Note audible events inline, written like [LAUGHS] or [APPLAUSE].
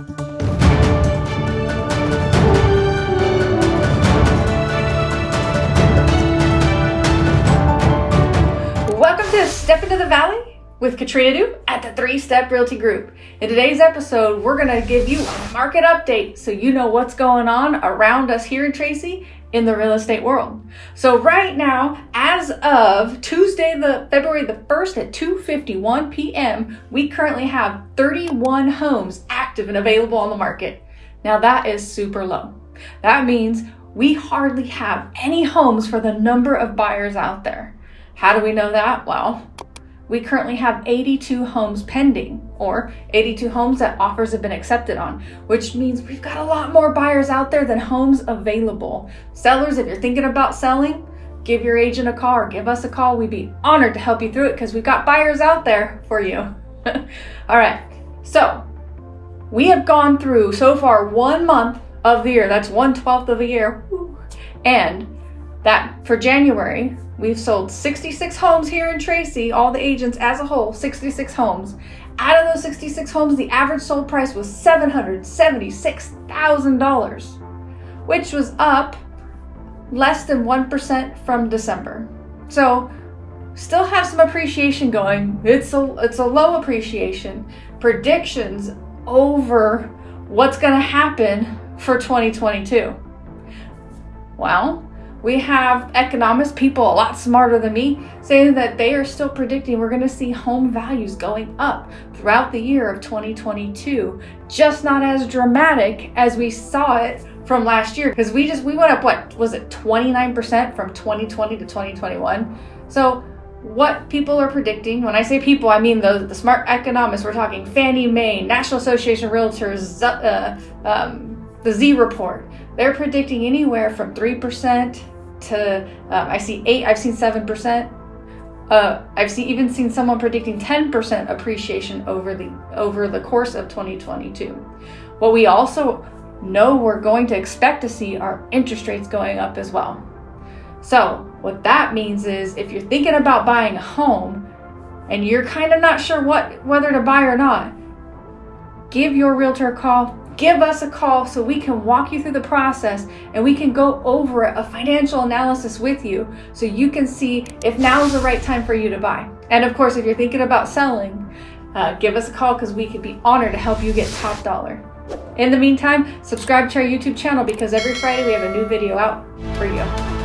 Welcome to Step Into the Valley with Katrina Du at the Three Step Realty Group. In today's episode, we're going to give you a market update so you know what's going on around us here in Tracy in the real estate world. So right now, as of Tuesday, the February the 1st at 2:51 p.m., we currently have 31 homes active and available on the market. Now that is super low. That means we hardly have any homes for the number of buyers out there. How do we know that? Well, we currently have 82 homes pending or 82 homes that offers have been accepted on, which means we've got a lot more buyers out there than homes available. Sellers, if you're thinking about selling, give your agent a call or give us a call. We'd be honored to help you through it because we've got buyers out there for you. [LAUGHS] All right, so we have gone through so far one month of the year, that's one twelfth of a year, and that for January, we've sold 66 homes here in Tracy, all the agents as a whole, 66 homes. Out of those 66 homes, the average sold price was $776,000, which was up less than 1% from December. So, still have some appreciation going. It's a it's a low appreciation. Predictions over what's going to happen for 2022. Well, we have economists, people a lot smarter than me, saying that they are still predicting we're going to see home values going up throughout the year of 2022. Just not as dramatic as we saw it from last year because we just we went up what was it 29% from 2020 to 2021. So what people are predicting, when I say people, I mean the, the smart economists. We're talking Fannie Mae, National Association of Realtors, uh, um, the Z Report. They're predicting anywhere from 3% to, um, I see 8, I've seen 7%. Uh, I've seen, even seen someone predicting 10% appreciation over the over the course of 2022. What we also know we're going to expect to see are interest rates going up as well. So, what that means is if you're thinking about buying a home and you're kind of not sure what whether to buy or not, give your realtor a call, give us a call so we can walk you through the process and we can go over a financial analysis with you so you can see if now is the right time for you to buy. And of course, if you're thinking about selling, uh, give us a call because we could be honored to help you get top dollar. In the meantime, subscribe to our YouTube channel because every Friday we have a new video out for you.